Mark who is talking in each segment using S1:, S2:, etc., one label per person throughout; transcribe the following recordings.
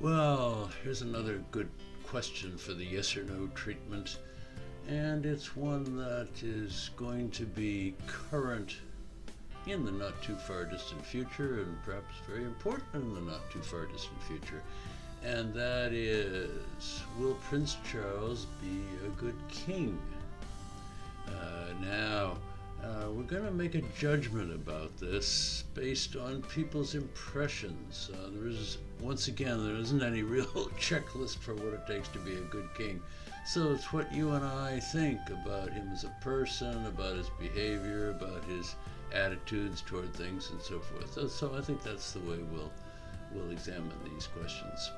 S1: Well, here's another good question for the yes or no treatment, and it's one that is going to be current in the not too far distant future, and perhaps very important in the not too far distant future. And that is Will Prince Charles be a good king? Uh, now, uh, we're going to make a judgment about this based on people's impressions. Uh, there is, once again, there isn't any real checklist for what it takes to be a good king. So it's what you and I think about him as a person, about his behavior, about his attitudes toward things, and so forth. So, so I think that's the way we'll we'll examine these questions.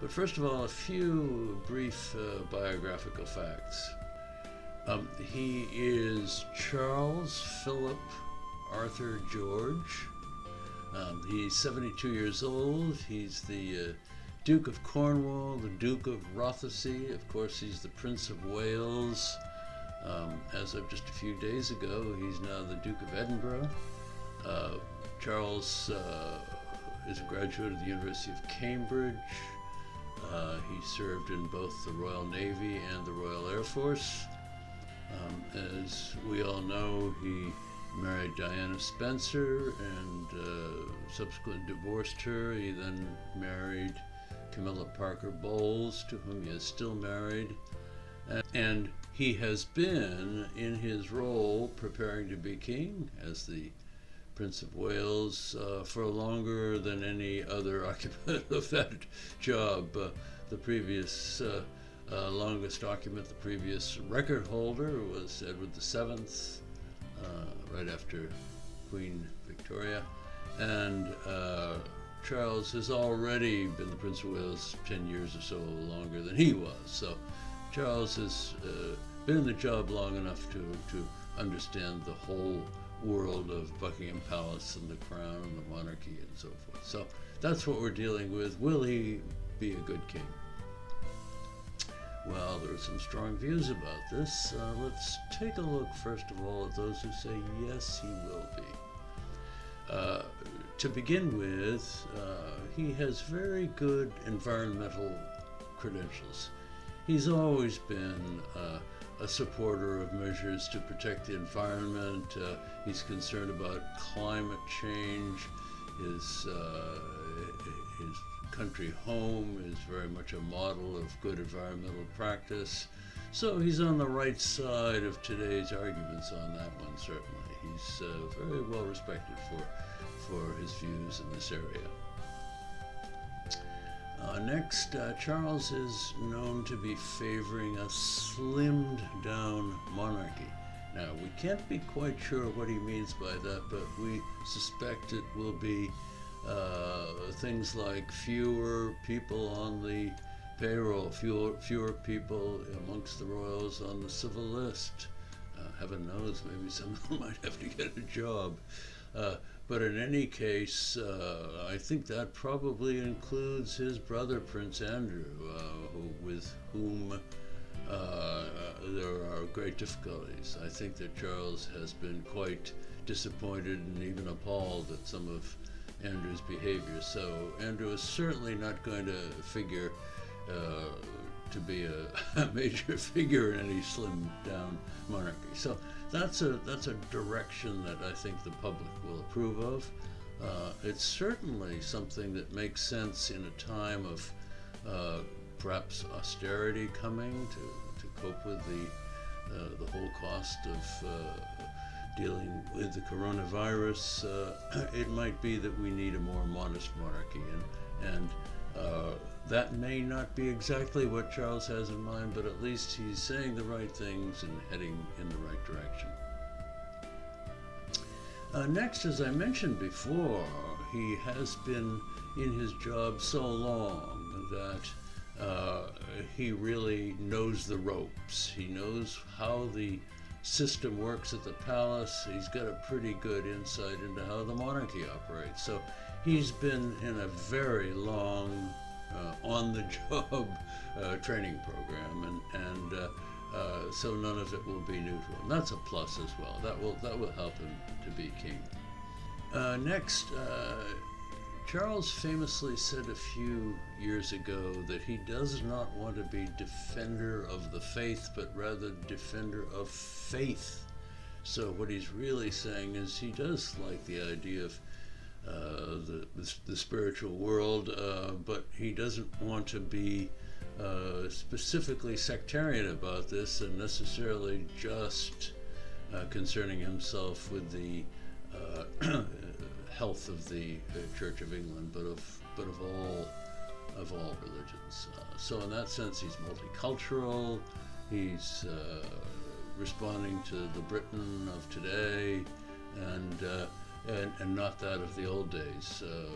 S1: But first of all, a few brief uh, biographical facts. Um, he is Charles Philip Arthur George. Um, he's 72 years old. He's the uh, Duke of Cornwall, the Duke of Rothesay. Of course, he's the Prince of Wales. Um, as of just a few days ago, he's now the Duke of Edinburgh. Uh, Charles uh, is a graduate of the University of Cambridge. Uh, he served in both the Royal Navy and the Royal Air Force. Um, as we all know, he married Diana Spencer and uh, subsequently divorced her. He then married Camilla Parker Bowles, to whom he is still married. And he has been in his role preparing to be king as the Prince of Wales uh, for longer than any other occupant of that job. Uh, the previous uh, longest document, the previous record holder was Edward VII, uh, right after Queen Victoria. And uh, Charles has already been the Prince of Wales 10 years or so longer than he was. So Charles has uh, been in the job long enough to, to understand the whole world of Buckingham Palace and the crown and the monarchy and so forth. So that's what we're dealing with. Will he be a good king? Well, there are some strong views about this. Uh, let's take a look, first of all, at those who say yes, he will be. Uh, to begin with, uh, he has very good environmental credentials. He's always been uh, a supporter of measures to protect the environment. Uh, he's concerned about climate change. His, uh, his country home is very much a model of good environmental practice. So he's on the right side of today's arguments on that one, certainly. He's uh, very well respected for, for his views in this area. Uh, next, uh, Charles is known to be favoring a slimmed down monarchy. Now, we can't be quite sure what he means by that, but we suspect it will be things like fewer people on the payroll, fewer, fewer people amongst the royals on the civil list. Uh, heaven knows, maybe some of them might have to get a job. Uh, but in any case, uh, I think that probably includes his brother, Prince Andrew, uh, who, with whom uh, there are great difficulties. I think that Charles has been quite disappointed and even appalled at some of Andrew's behavior. So Andrew is certainly not going to figure uh, to be a, a, major figure in any slimmed down monarchy. So that's a that's a direction that I think the public will approve of. Uh, it's certainly something that makes sense in a time of uh, perhaps austerity coming to, to cope with the uh, the whole cost of uh, dealing with the coronavirus, uh, it might be that we need a more modest monarchy. And, and uh, that may not be exactly what Charles has in mind, but at least he's saying the right things and heading in the right direction. Uh, next, as I mentioned before, he has been in his job so long that uh, he really knows the ropes. He knows how the system works at the palace. He's got a pretty good insight into how the monarchy operates. So he's been in a very long, uh, on the job uh, training program, and, and uh, uh, so none of it will be new to him. That's a plus as well. That will, that will help him to be king. Uh, next, uh, Charles famously said a few years ago that he does not want to be defender of the faith, but rather defender of faith. So what he's really saying is he does like the idea of uh, the, the, the spiritual world, uh, but he doesn't want to be uh, specifically sectarian about this and necessarily just uh, concerning himself with the uh, health of the Church of England, but of but of all of all religions. Uh, so in that sense, he's multicultural. He's responding to the Britain of today, and and, and not that of the old days. Uh,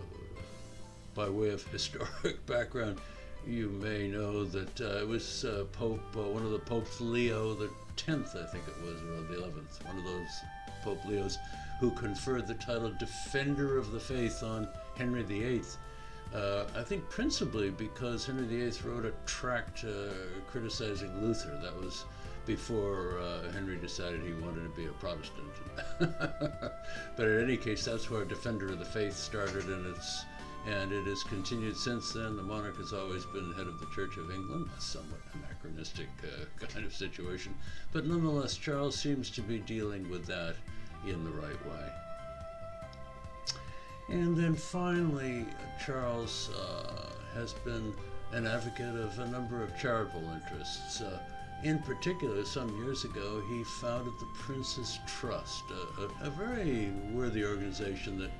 S1: by way of historic background, you may know that uh, it was uh, Pope, uh, one of the popes, Leo the tenth, I think it was, or the eleventh, one of those Pope Leos, who conferred the title Defender of the Faith on Henry VIII. Uh, I think principally because Henry VIII wrote a tract uh, criticizing Luther. That was before uh, Henry decided he wanted to be a Protestant. but in any case, that's where Defender of the Faith started, and it's and it has continued since then. The monarch has always been head of the Church of England, a somewhat anachronistic uh, kind of situation, but nonetheless, Charles seems to be dealing with that in the right way. And then finally, Charles uh, has been an advocate of a number of charitable interests. Uh, in particular, some years ago, he founded the Prince's Trust, a, a, a very worthy organization that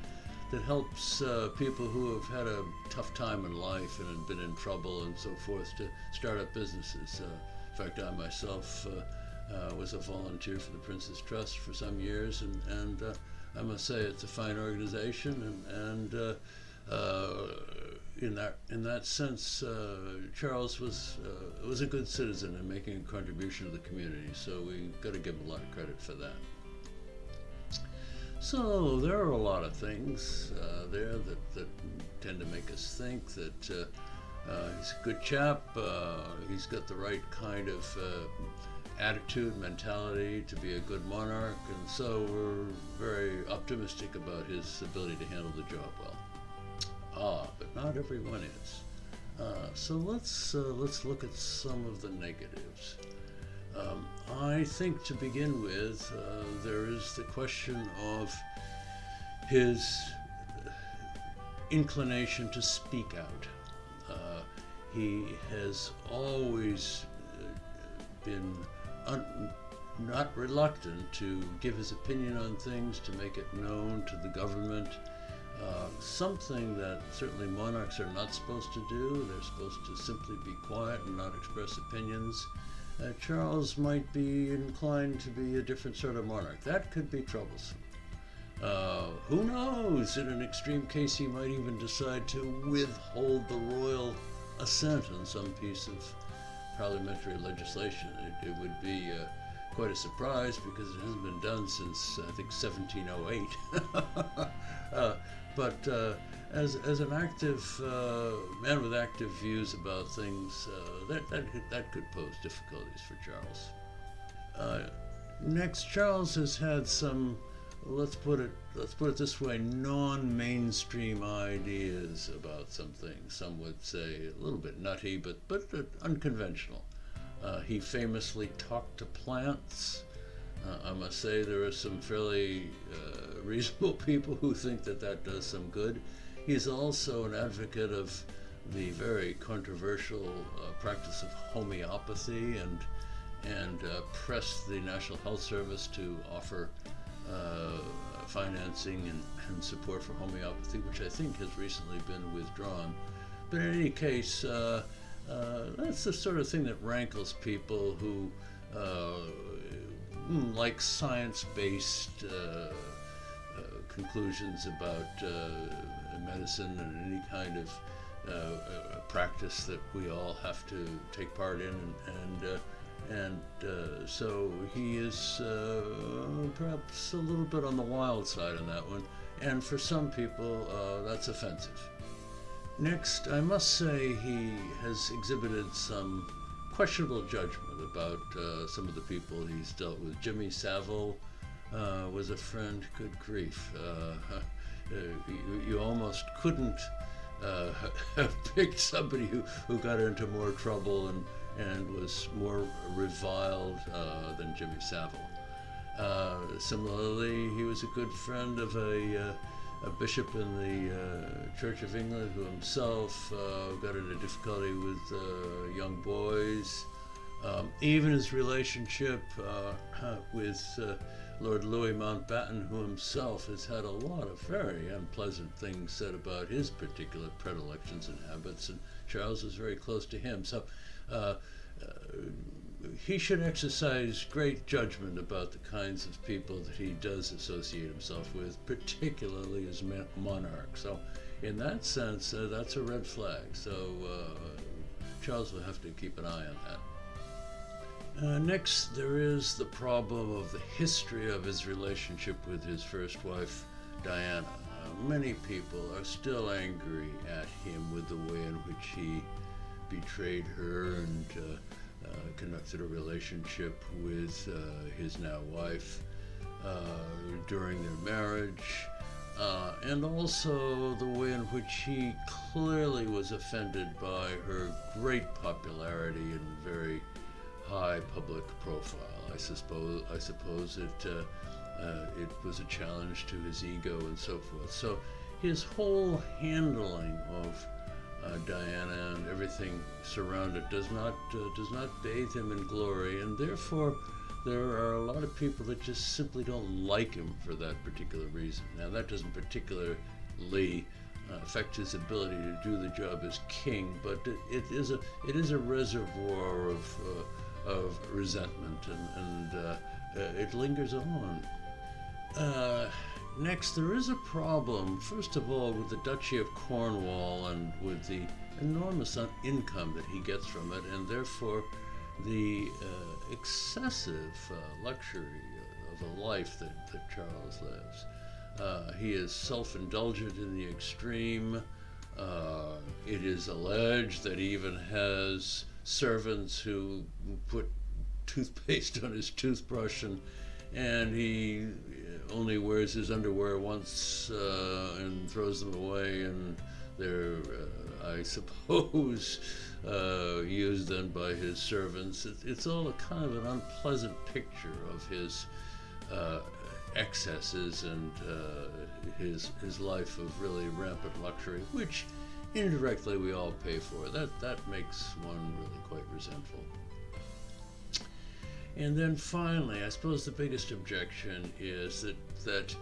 S1: that helps uh, people who have had a tough time in life and been in trouble and so forth to start up businesses. Uh, in fact, I myself uh, uh was a volunteer for the Prince's Trust for some years, and, and uh, I must say it's a fine organization, and, and uh, in that in that sense, uh, Charles was uh, was a good citizen and making a contribution to the community. So we've got to give him a lot of credit for that. So there are a lot of things uh, there that, that tend to make us think that uh, uh, he's a good chap. Uh, he's got the right kind of attitude, mentality to be a good monarch, and so we're very optimistic about his ability to handle the job well. Ah, but not everyone is. Uh, so let's uh, let's look at some of the negatives. Um, I think to begin with, uh, there is the question of his inclination to speak out. Uh, he has always uh, been un- not reluctant to give his opinion on things, to make it known to the government. Uh, something that certainly monarchs are not supposed to do. They're supposed to simply be quiet and not express opinions. Uh, Charles might be inclined to be a different sort of monarch. That could be troublesome. Uh, who knows? In an extreme case, he might even decide to withhold the royal assent on some piece of parliamentary legislation. It, it would be uh, quite a surprise because it hasn't been done since, I think, 1708. uh, but uh, as, as an active uh, man with active views about things, uh, that, that, could, that could pose difficulties for Charles. Uh, next, Charles has had some, let's put it, let's put it this way, non-mainstream ideas about something. Some would say a little bit nutty, but, but unconventional. Uh, he famously talked to plants. Uh, I must say there are some fairly uh, reasonable people who think that that does some good. He's also an advocate of the very controversial uh, practice of homeopathy and and uh, pressed the National Health Service to offer uh, financing and, and, support for homeopathy, which I think has recently been withdrawn. But in any case, uh, uh, that's the sort of thing that rankles people who Hmm, like science-based uh, uh, conclusions about uh, medicine and any kind of uh, practice that we all have to take part in, and and, and uh, so he is uh, perhaps a little bit on the wild side on that one, and for some people that's offensive. Next, I must say he has exhibited some questionable judgment about uh, some of the people he's dealt with. Jimmy Savile uh, was a friend, good grief. Uh, uh, you, you almost couldn't uh, have picked somebody who, who got into more trouble and, and was more reviled uh, than Jimmy Savile. Uh, similarly, he was a good friend of a, uh, a bishop in the uh, Church of England who himself uh, got into difficulty with uh, young boys. Um, even his relationship with Lord Louis Mountbatten, who himself has had a lot of very unpleasant things said about his particular predilections and habits, and Charles was very close to him. So he should exercise great judgment about the kinds of people that he does associate himself with, particularly as monarch. So, in that sense, uh, that's a red flag. So, uh, Charles will have to keep an eye on that. Uh, next, there is the problem of the history of his relationship with his first wife, Diana. Uh, many people are still angry at him with the way in which he betrayed her and uh, uh conducted a relationship with uh, his now wife uh, during their marriage. and also the way in which he clearly was offended by her great popularity and very high public profile. I suppose I suppose it uh, uh, it was a challenge to his ego and so forth. So his whole handling of uh, Diana and everything surrounded does not uh, does not bathe him in glory, and therefore there are a lot of people that just simply don't like him for that particular reason. Now that doesn't particularly uh, affect his ability to do the job as king, but it, it is a it is a reservoir of uh, of resentment, and, and uh, uh, it lingers on. Next, there is a problem, first of all, with the Duchy of Cornwall and with the enormous income that he gets from it, and therefore the uh, excessive uh, luxury of a life that, that Charles lives. Uh, he is self indulgent in the extreme. Uh, it is alleged that he even has servants who put toothpaste on his toothbrush and and he only wears his underwear once uh, and throws them away and they're uh, I suppose uh, used then by his servants. It, it's all a kind of an unpleasant picture of his uh, excesses and uh, his his life of really rampant luxury, which indirectly we all pay for. That that makes one really quite resentful. And then finally, I suppose the biggest objection is that that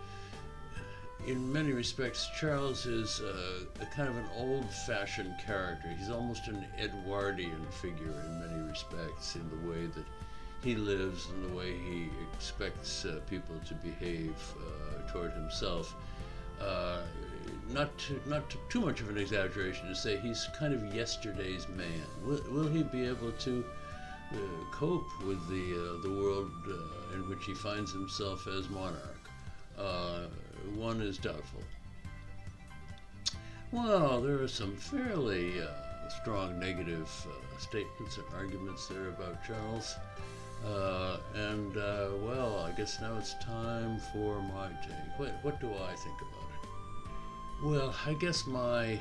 S1: in many respects, Charles is a, a kind of an old-fashioned character. He's almost an Edwardian figure in many respects, in the way that he lives and the way he expects uh, people to behave uh, toward himself. Uh, not to, not to, too much of an exaggeration to say he's kind of yesterday's man. Will, will he be able to cope with the uh, the world uh, in which he finds himself as monarch? Uh, one is doubtful. Well, there are some fairly uh, strong negative uh, statements and arguments there about Charles. and well, I guess now it's time for my take. What, what do I think about? It? Well, I guess my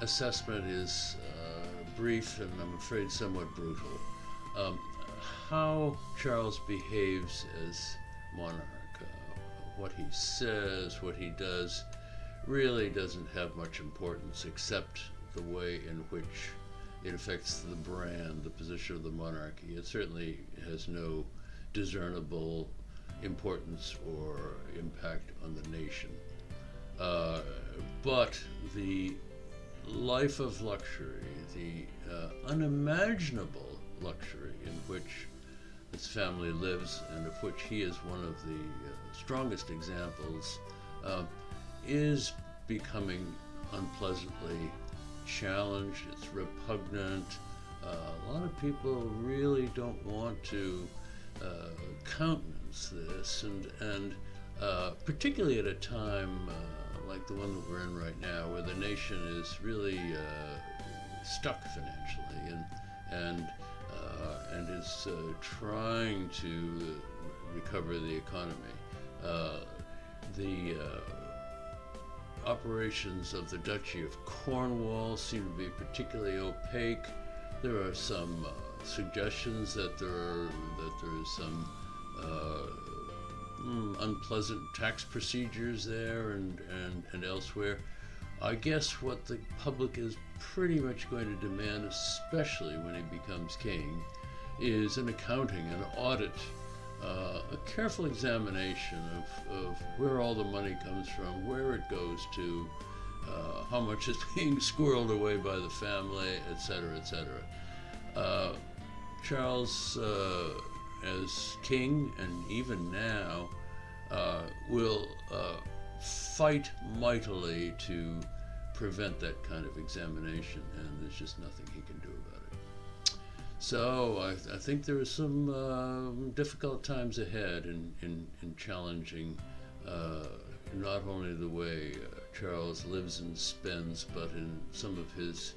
S1: assessment is uh, brief and I'm afraid somewhat brutal. Um, how Charles behaves as monarch, uh, what he says, what he does, really doesn't have much importance except the way in which it affects the brand, the position of the monarchy. It certainly has no discernible importance or impact on the nation. Uh, but the life of luxury, the uh, unimaginable luxury in which this family lives, and of which he is one of the uh, strongest examples, uh, is becoming unpleasantly challenged. It's repugnant. Uh, a lot of people really don't want to uh, countenance this, and and particularly at a time like the one that we're in right now, where the nation is really uh, stuck financially and and uh, and is uh, trying to recover the economy. Uh, the uh, operations of the Duchy of Cornwall seem to be particularly opaque. There are some uh, suggestions that there are that there is some uh, mm, unpleasant tax procedures there and, and, and elsewhere. I guess what the public is pretty much going to demand, especially when he becomes king, is an accounting, an audit, uh, a careful examination of, of where all the money comes from, where it goes to, uh, how much is being squirreled away by the family, etc., etc. Uh, Charles, uh, as king, and even now, uh, will uh, fight mightily to prevent that kind of examination, and there's just nothing he can do about it. So I, I think there are some uh, difficult times ahead in, in, in challenging uh, not only the way uh, Charles lives and spends, but in some of his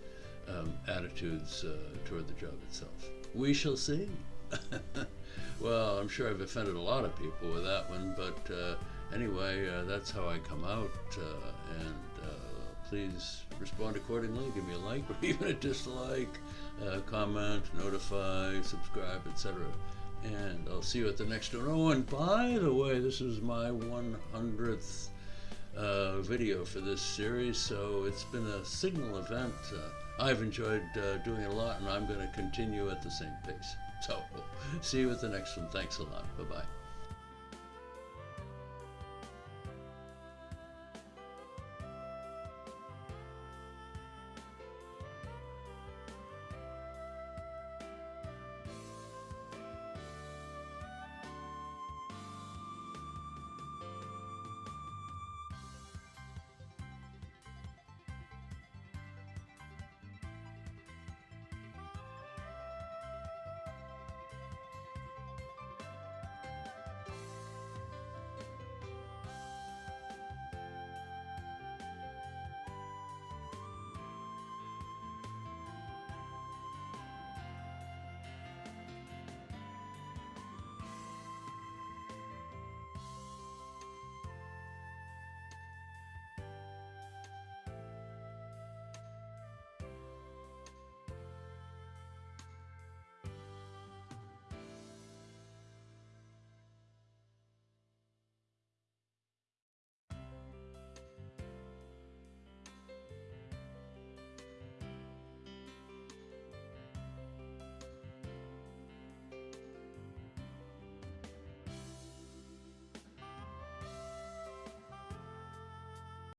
S1: um, attitudes uh, toward the job itself. We shall see. well, I'm sure I've offended a lot of people with that one, but uh, anyway, uh, that's how I come out, uh, and uh, please respond accordingly. Give me a like or even a dislike, uh, comment, notify, subscribe, etc. And I'll see you at the next one. Oh, and by the way, this is my 100th uh, video for this series, so it's been a signal event. I've enjoyed doing a lot, and I'm going to continue at the same pace. So, see you at the next one. Thanks a lot. Bye bye.